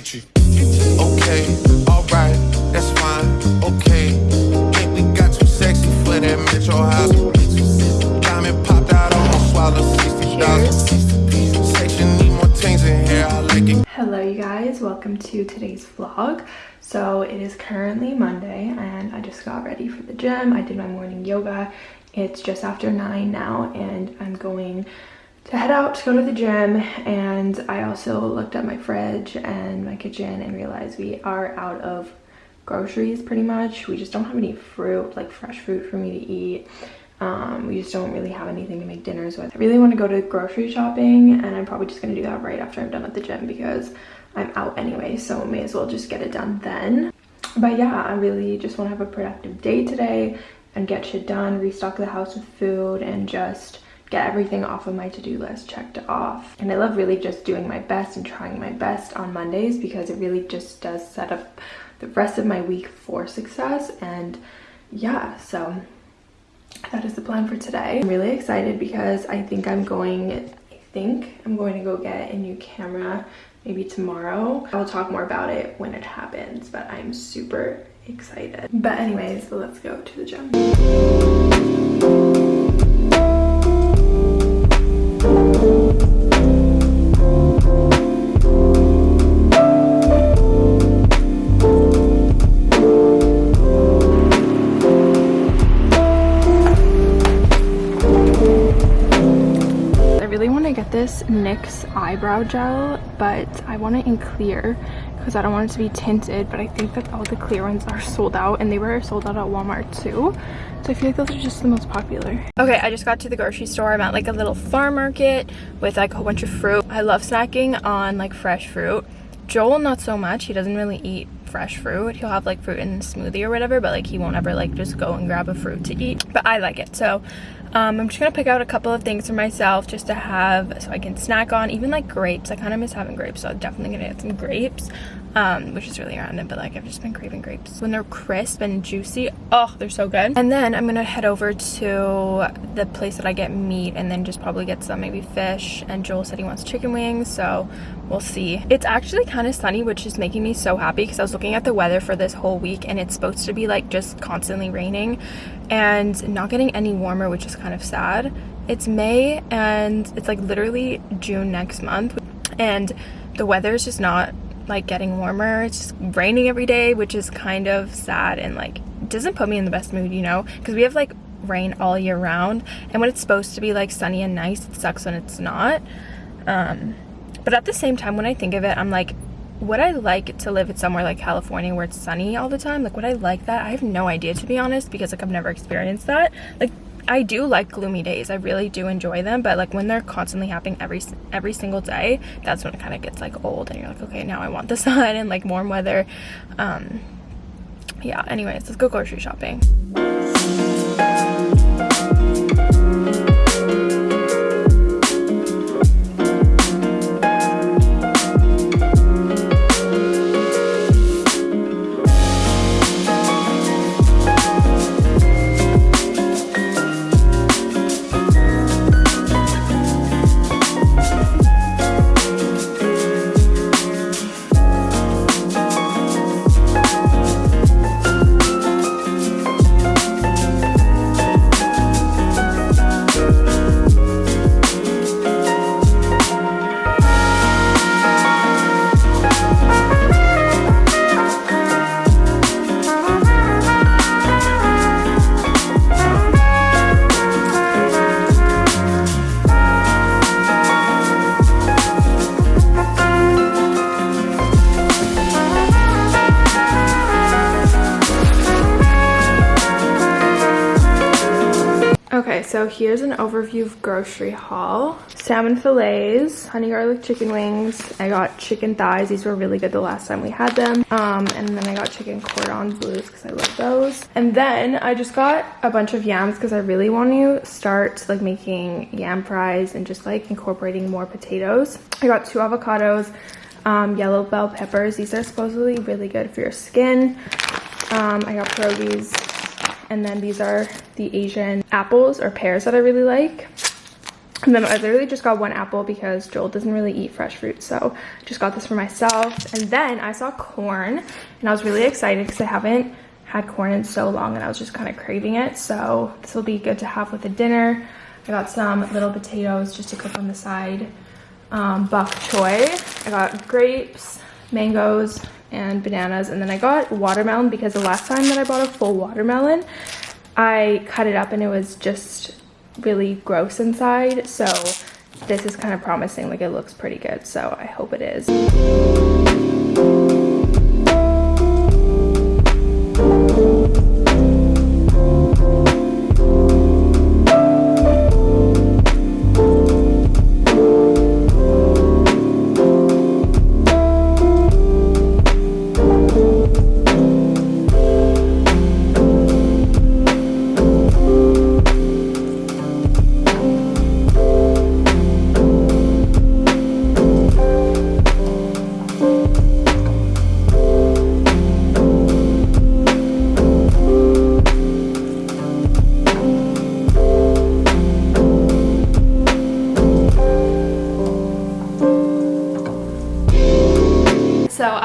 Okay, alright, that's fine. Okay, think we got too sexy for that metro house. Diamond popped out, almost swallowed sixty thousand. Section need more things in here. I like it. Hello you guys, welcome to today's vlog. So it is currently Monday and I just got ready for the gym. I did my morning yoga. It's just after 9 now and I'm going to head out to go to the gym and I also looked at my fridge and my kitchen and realized we are out of groceries pretty much. We just don't have any fruit, like fresh fruit for me to eat. Um, we just don't really have anything to make dinners with. I really want to go to grocery shopping and I'm probably just going to do that right after I'm done at the gym because I'm out anyway, so may as well just get it done then. But yeah, I really just want to have a productive day today and get shit done, restock the house with food, and just get everything off of my to-do list checked off. And I love really just doing my best and trying my best on Mondays because it really just does set up the rest of my week for success. And yeah, so that is the plan for today. I'm really excited because I think I'm going, I think I'm going to go get a new camera maybe tomorrow. I'll talk more about it when it happens, but I'm super excited. But anyways, let's go to the gym. This NYX eyebrow gel, but I want it in clear because I don't want it to be tinted, but I think that all the clear ones are sold out and they were sold out at Walmart too. So I feel like those are just the most popular. Okay, I just got to the grocery store. I'm at like a little farm market with like a whole bunch of fruit. I love snacking on like fresh fruit. Joel, not so much. He doesn't really eat fresh fruit. He'll have like fruit in the smoothie or whatever, but like he won't ever like just go and grab a fruit to eat. But I like it. So um, I'm just gonna pick out a couple of things for myself just to have so I can snack on even like grapes. I kind of miss having grapes so I'm definitely gonna get some grapes um, which is really random but like I've just been craving grapes. When they're crisp and juicy oh they're so good. And then I'm gonna head over to the place that I get meat and then just probably get some maybe fish and Joel said he wants chicken wings so we'll see. It's actually kind of sunny which is making me so happy because I was looking at the weather for this whole week and it's supposed to be like just constantly raining and not getting any warmer which is kind of sad. It's May and it's like literally June next month and the weather is just not like getting warmer. It's just raining every day which is kind of sad and like doesn't put me in the best mood you know because we have like rain all year round and when it's supposed to be like sunny and nice it sucks when it's not. Um but at the same time when i think of it i'm like would i like to live somewhere like california where it's sunny all the time like would i like that i have no idea to be honest because like i've never experienced that like I do like gloomy days. I really do enjoy them, but like when they're constantly happening every every single day, that's when it kind of gets like old and you're like, okay, now I want the sun and like warm weather. Um yeah, anyways, let's go grocery shopping. Here's an overview of grocery haul. Salmon fillets, honey garlic chicken wings. I got chicken thighs. These were really good the last time we had them. Um, and then I got chicken cordon bleus because I love those. And then I just got a bunch of yams because I really want to start like making yam fries and just like incorporating more potatoes. I got two avocados, um, yellow bell peppers. These are supposedly really good for your skin. Um, I got pierogies and then these are the Asian apples or pears that I really like. And then I literally just got one apple because Joel doesn't really eat fresh fruit. So just got this for myself. And then I saw corn and I was really excited because I haven't had corn in so long and I was just kind of craving it. So this will be good to have with a dinner. I got some little potatoes just to cook on the side. Um, bok choy. I got grapes, mangoes, and bananas. And then I got watermelon because the last time that I bought a full watermelon, I cut it up and it was just really gross inside. So this is kind of promising, like it looks pretty good. So I hope it is.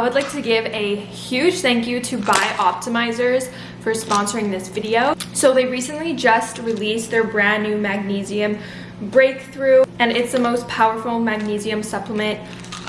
To give a huge thank you to BiOptimizers for sponsoring this video. So they recently just released their brand new magnesium breakthrough and it's the most powerful magnesium supplement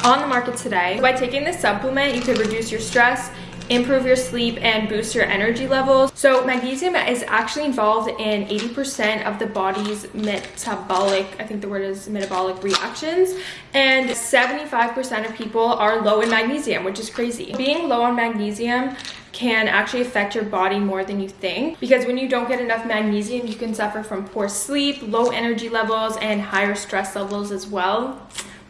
on the market today. By taking this supplement, you can reduce your stress, improve your sleep and boost your energy levels. So magnesium is actually involved in 80% of the body's metabolic, I think the word is metabolic reactions, and 75% of people are low in magnesium, which is crazy. Being low on magnesium can actually affect your body more than you think because when you don't get enough magnesium you can suffer from poor sleep low energy levels and higher stress levels as well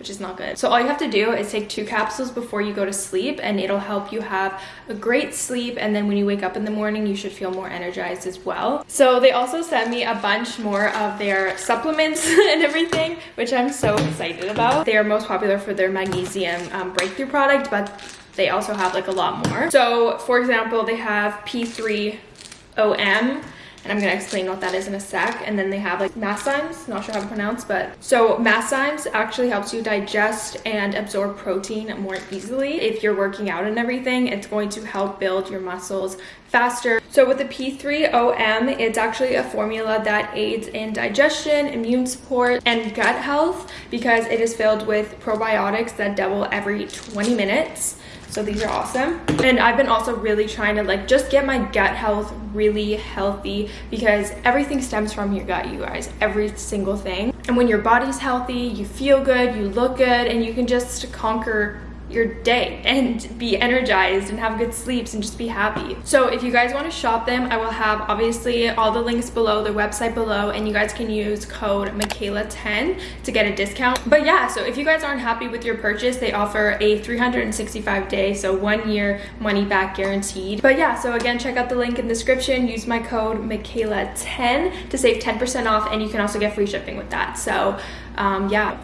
which is not good. So all you have to do is take two capsules before you go to sleep and it'll help you have a great sleep and then when you wake up in the morning you should feel more energized as well. So they also sent me a bunch more of their supplements and everything which I'm so excited about. They are most popular for their magnesium um, breakthrough product but they also have like a lot more. So for example they have P3OM and I'm gonna explain what that is in a sec. And then they have like Masszymes, not sure how to pronounce, but so Masszymes actually helps you digest and absorb protein more easily. If you're working out and everything, it's going to help build your muscles faster. So with the P3OM, it's actually a formula that aids in digestion, immune support, and gut health because it is filled with probiotics that double every 20 minutes so these are awesome. And i've been also really trying to like just get my gut health really healthy because everything stems from your gut you guys every single thing. And when your body's healthy you feel good you look good and you can just conquer your day and be energized and have good sleeps and just be happy. So if you guys want to shop them, I will have obviously all the links below, their website below, and you guys can use code Michaela10 to get a discount. But yeah, so if you guys aren't happy with your purchase, they offer a 365 day, so one year money back guaranteed. But yeah, so again, check out the link in the description, use my code Michaela10 to save 10% off, and you can also get free shipping with that. So um, yeah.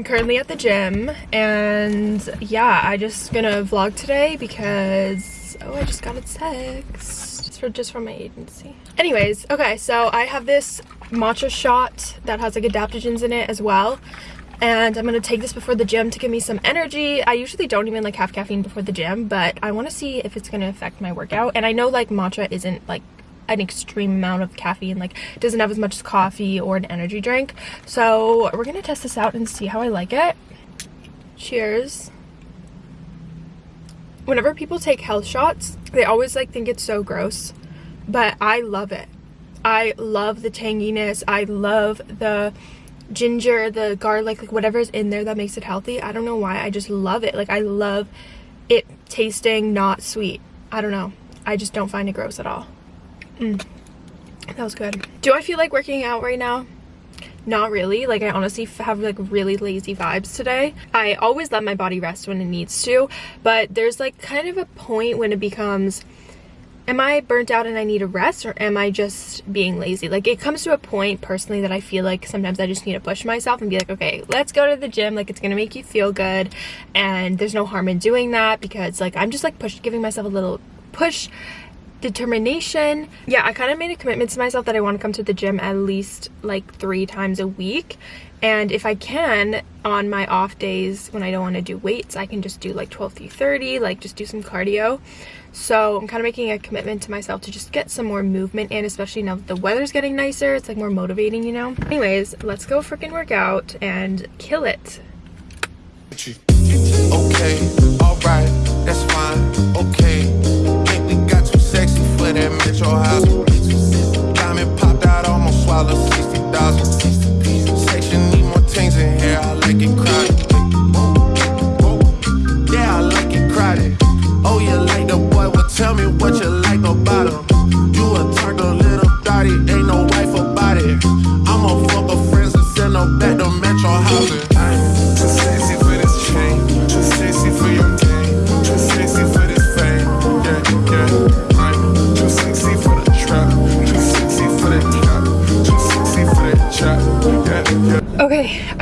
I'm currently at the gym and yeah, I just gonna vlog today because, oh, I just got a text. It's for, just from my agency. Anyways, okay, so I have this matcha shot that has like adaptogens in it as well. And I'm gonna take this before the gym to give me some energy. I usually don't even like have caffeine before the gym, but I wanna see if it's gonna affect my workout. And I know like matcha isn't like an extreme amount of caffeine like doesn't have as much as coffee or an energy drink. So we're gonna test this out and see how I like it. Cheers. Whenever people take health shots they always like think it's so gross but I love it. I love the tanginess. I love the ginger the garlic like whatever's in there that makes it healthy. I don't know why. I just love it. Like I love it tasting not sweet. I don't know. I just don't find it gross at all Mm. That was good. Do I feel like working out right now? Not really. Like I honestly have like really lazy vibes today. I always let my body rest when it needs to, but there's like kind of a point when it becomes am I burnt out and I need a rest or am I just being lazy? Like it comes to a point personally that I feel like sometimes I just need to push myself and be like, okay, let's go to the gym. Like it's going to make you feel good. And there's no harm in doing that because like I'm just like push giving myself a little push determination. Yeah i kind of made a commitment to myself that i want to come to the gym at least like three times a week. And if i can on my off days when i don't want to do weights i can just do like 12 through 30 like just do some cardio. So i'm kind of making a commitment to myself to just get some more movement and especially now that the weather's getting nicer. It's like more motivating you know? Anyways let's go freaking work out and kill it. Okay, alright, that's fine, okay. Metro house.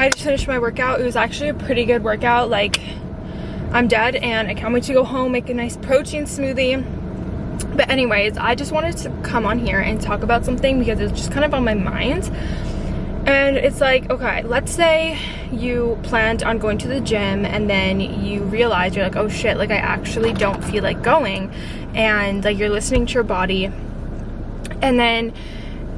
I just finished my workout. It was actually a pretty good workout. Like, I'm dead and I can't wait to go home, make a nice protein smoothie. But anyways, I just wanted to come on here and talk about something because it's just kind of on my mind. And it's like, okay, let's say you planned on going to the gym and then you realize you're like, oh shit, like I actually don't feel like going. And like you're listening to your body. And then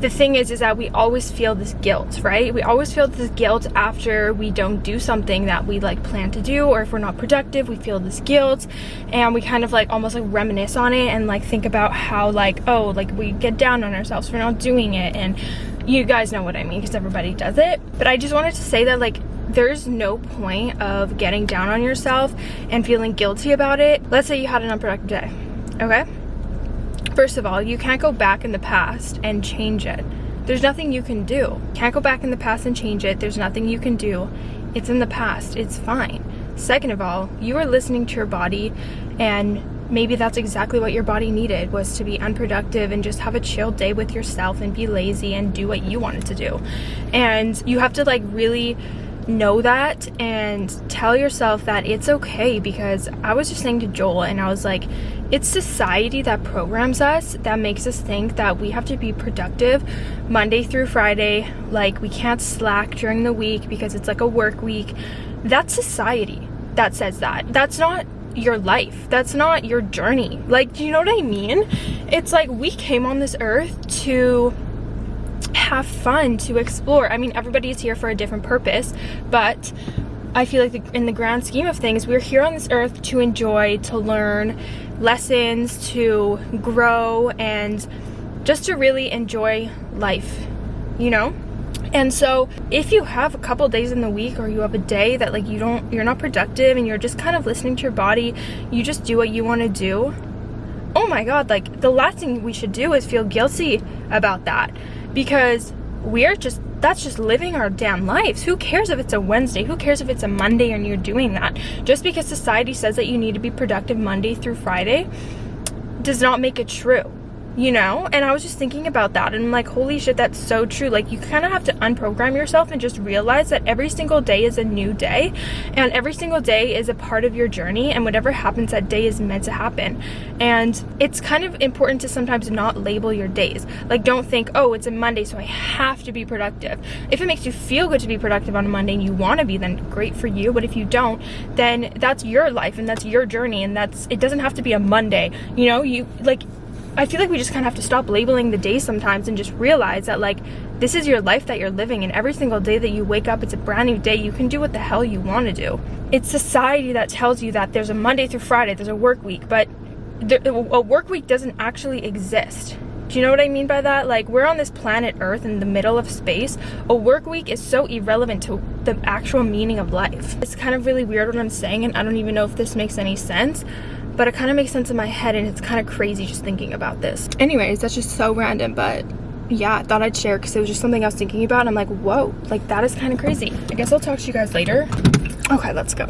the thing is is that we always feel this guilt right? We always feel this guilt after we don't do something that we like plan to do or if we're not productive we feel this guilt and we kind of like almost like reminisce on it and like think about how like oh like we get down on ourselves for not doing it and you guys know what i mean because everybody does it. But i just wanted to say that like there's no point of getting down on yourself and feeling guilty about it. Let's say you had an unproductive day okay First of all, you can't go back in the past and change it. There's nothing you can do. Can't go back in the past and change it. There's nothing you can do. It's in the past. It's fine. Second of all, you are listening to your body and maybe that's exactly what your body needed was to be unproductive and just have a chill day with yourself and be lazy and do what you wanted to do. And you have to like really know that and tell yourself that it's okay because I was just saying to Joel and I was like it's society that programs us that makes us think that we have to be productive Monday through Friday like we can't slack during the week because it's like a work week. That's society that says that. That's not your life. That's not your journey. Like do you know what I mean? It's like we came on this earth to have fun to explore. I mean, everybody's here for a different purpose, but I feel like the, in the grand scheme of things, we're here on this earth to enjoy, to learn lessons, to grow, and just to really enjoy life, you know? And so if you have a couple days in the week or you have a day that like you don't you're not productive and you're just kind of listening to your body, you just do what you want to do. Oh my god, like the last thing we should do is feel guilty about that because we're just that's just living our damn lives. Who cares if it's a wednesday? Who cares if it's a monday and you're doing that? Just because society says that you need to be productive monday through friday does not make it true you know? And i was just thinking about that and I'm like holy shit that's so true. Like you kind of have to unprogram yourself and just realize that every single day is a new day and every single day is a part of your journey and whatever happens that day is meant to happen. And it's kind of important to sometimes not label your days. Like don't think oh it's a monday so i have to be productive. If it makes you feel good to be productive on a monday and you want to be then great for you. But if you don't then that's your life and that's your journey and that's it doesn't have to be a monday. You know you like I feel like we just kind of have to stop labeling the day sometimes and just realize that like this is your life that you're living and every single day that you wake up it's a brand new day you can do what the hell you want to do it's society that tells you that there's a monday through friday there's a work week but there, a work week doesn't actually exist do you know what I mean by that? Like, we're on this planet Earth in the middle of space. A work week is so irrelevant to the actual meaning of life. It's kind of really weird what I'm saying, and I don't even know if this makes any sense but it kind of makes sense in my head and it's kind of crazy just thinking about this. Anyways, that's just so random, but yeah, I thought I'd share because it was just something I was thinking about. And I'm like, whoa, like that is kind of crazy. I guess I'll talk to you guys later. Okay, let's go.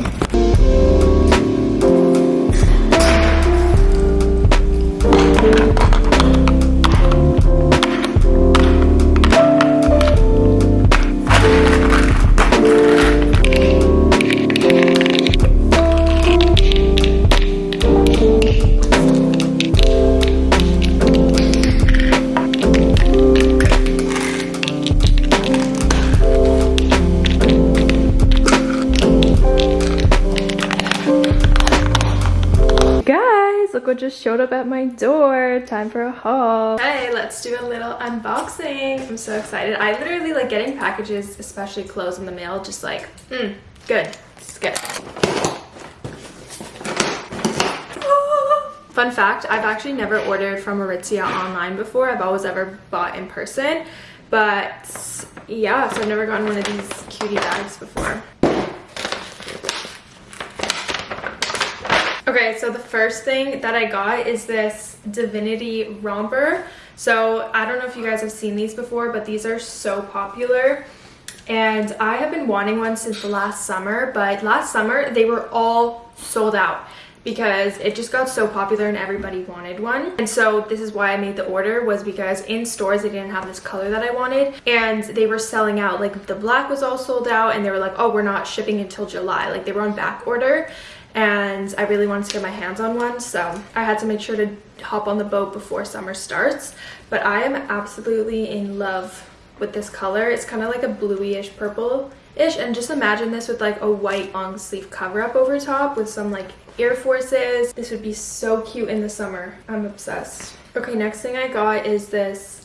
Showed up at my door. Time for a haul. Hey, let's do a little unboxing. I'm so excited. I literally like getting packages, especially clothes in the mail, just like, mm, good. It's good. Fun fact, I've actually never ordered from Aritzia online before. I've always ever bought in person. But yeah, so I've never gotten one of these cutie bags before. Okay, so the first thing that I got is this Divinity Romper. So I don't know if you guys have seen these before, but these are so popular. And I have been wanting one since the last summer, but last summer they were all sold out because it just got so popular and everybody wanted one and so this is why i made the order was because in stores they didn't have this color that i wanted and they were selling out like the black was all sold out and they were like oh we're not shipping until july like they were on back order and i really wanted to get my hands on one so i had to make sure to hop on the boat before summer starts but i am absolutely in love with this color it's kind of like a bluish purple ish and just imagine this with like a white long sleeve cover up over top with some like Air Forces. This would be so cute in the summer. I'm obsessed. Okay, next thing I got is this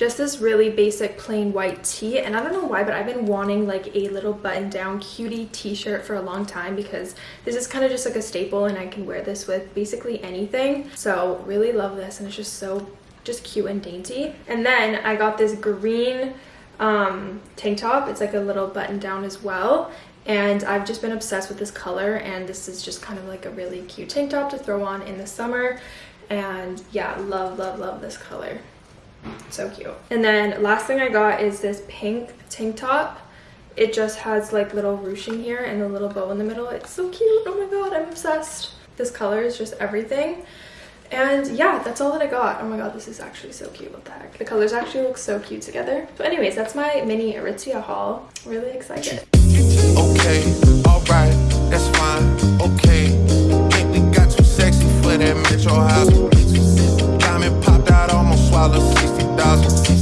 just this really basic plain white tee. And I don't know why but I've been wanting like a little button down cutie t-shirt for a long time because this is kind of just like a staple and I can wear this with basically anything. So really love this and it's just so just cute and dainty. And then I got this green um, tank top. It's like a little button down as well. And I've just been obsessed with this color and this is just kind of like a really cute tank top to throw on in the summer. And yeah love love love this color so cute. And then last thing I got is this pink tank top. It just has like little ruching here and a little bow in the middle. It's so cute. Oh my god I'm obsessed. This color is just everything. And yeah that's all that I got. Oh my god this is actually so cute. What the heck? The colors actually look so cute together. But anyways that's my mini Aritzia haul. Really excited. Okay, alright, that's fine, okay. Think we got too sexy for that metro house thousand.